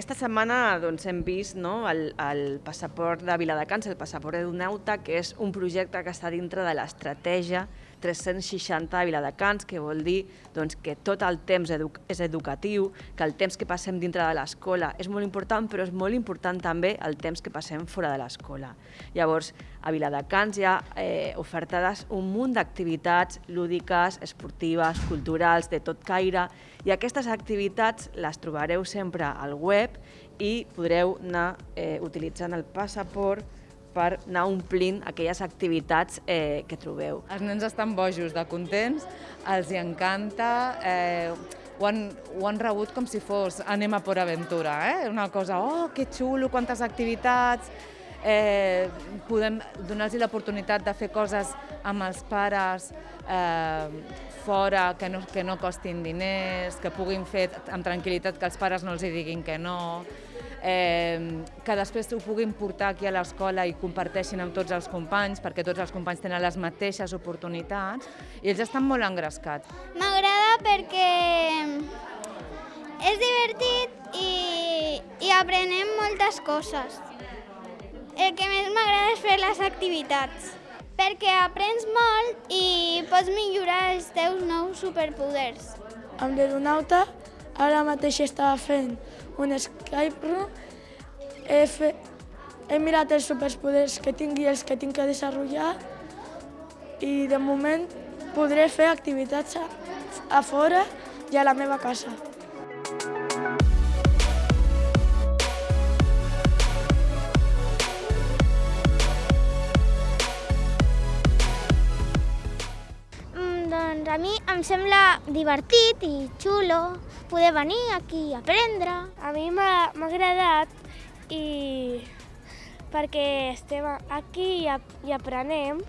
aquesta setmana doncs, hem vist no, el, el passaport de Viladecans, el passaport Edunauta, que és un projecte que està dintre de l'estratègia 360 de Viladecans, que vol dir doncs, que tot el temps edu és educatiu, que el temps que passem dintre de l'escola és molt important, però és molt important també el temps que passem fora de l'escola. Llavors, a Viladecans hi ha eh, ofertades un munt d'activitats lúdiques, esportives, culturals, de tot caire, i aquestes activitats les trobareu sempre al web i podreu anar eh, utilitzant el passaport per anar omplint aquelles activitats eh, que trobeu. Els nens estan bojos de contents, els hi encanta, eh, ho, han, ho han rebut com si fos anem a por aventura, eh? una cosa, oh, que xulo, quantes activitats, eh, podem donar-los l'oportunitat de fer coses amb els pares eh, fora, que no, que no costin diners, que puguin fer amb tranquil·litat, que els pares no els hi diguin que no, eh, que després ho puguin portar aquí a l'escola i comparteixin amb tots els companys, perquè tots els companys tenen les mateixes oportunitats, i ells estan molt engrescats. M'agrada perquè és divertit i, i aprenem moltes coses. El que més m'agrada és fer les activitats, perquè aprens molt i pots millorar els teus nous superpoders. Amb l'Aeronauta ara mateix estava fent un Skype room, he, fe, he mirat els superpoders que tinc i els que tinc que desenvolupar i de moment podré fer activitats a, a fora i a la meva casa. Doncs a mi em sembla divertit i xulo poder venir aquí a aprendre. A mi m'ha agradat i perquè estem aquí i, ap i aprenem